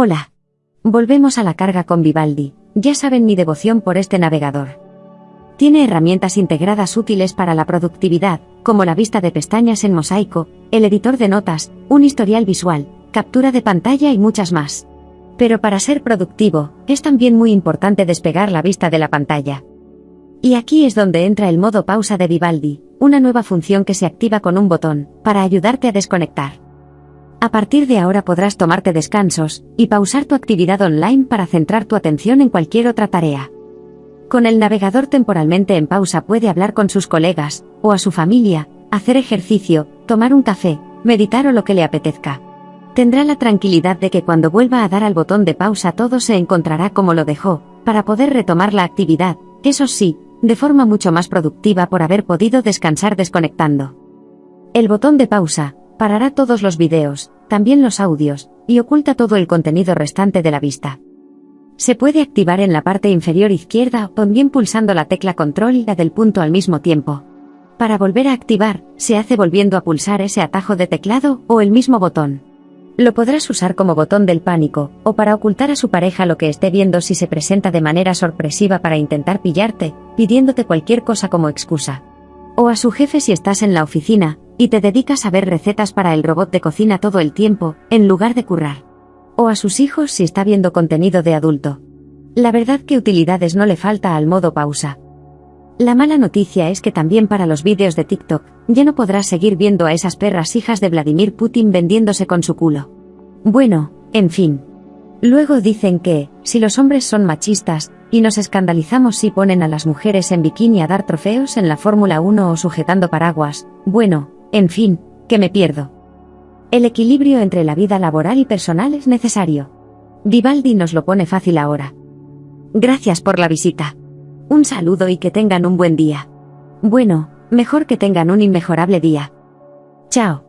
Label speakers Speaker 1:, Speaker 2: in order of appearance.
Speaker 1: Hola. Volvemos a la carga con Vivaldi. Ya saben mi devoción por este navegador. Tiene herramientas integradas útiles para la productividad, como la vista de pestañas en mosaico, el editor de notas, un historial visual, captura de pantalla y muchas más. Pero para ser productivo, es también muy importante despegar la vista de la pantalla. Y aquí es donde entra el modo pausa de Vivaldi, una nueva función que se activa con un botón, para ayudarte a desconectar. A partir de ahora podrás tomarte descansos y pausar tu actividad online para centrar tu atención en cualquier otra tarea. Con el navegador temporalmente en pausa puede hablar con sus colegas, o a su familia, hacer ejercicio, tomar un café, meditar o lo que le apetezca. Tendrá la tranquilidad de que cuando vuelva a dar al botón de pausa todo se encontrará como lo dejó, para poder retomar la actividad, eso sí, de forma mucho más productiva por haber podido descansar desconectando. El botón de pausa, parará todos los videos, también los audios, y oculta todo el contenido restante de la vista. Se puede activar en la parte inferior izquierda o bien pulsando la tecla control y la del punto al mismo tiempo. Para volver a activar, se hace volviendo a pulsar ese atajo de teclado o el mismo botón. Lo podrás usar como botón del pánico, o para ocultar a su pareja lo que esté viendo si se presenta de manera sorpresiva para intentar pillarte, pidiéndote cualquier cosa como excusa. O a su jefe si estás en la oficina, y te dedicas a ver recetas para el robot de cocina todo el tiempo, en lugar de currar. O a sus hijos si está viendo contenido de adulto. La verdad que utilidades no le falta al modo pausa. La mala noticia es que también para los vídeos de TikTok, ya no podrás seguir viendo a esas perras hijas de Vladimir Putin vendiéndose con su culo. Bueno, en fin. Luego dicen que, si los hombres son machistas, y nos escandalizamos si ponen a las mujeres en bikini a dar trofeos en la Fórmula 1 o sujetando paraguas, bueno, en fin, que me pierdo. El equilibrio entre la vida laboral y personal es necesario. Vivaldi nos lo pone fácil ahora. Gracias por la visita. Un saludo y que tengan un buen día. Bueno, mejor que tengan un inmejorable día. Chao.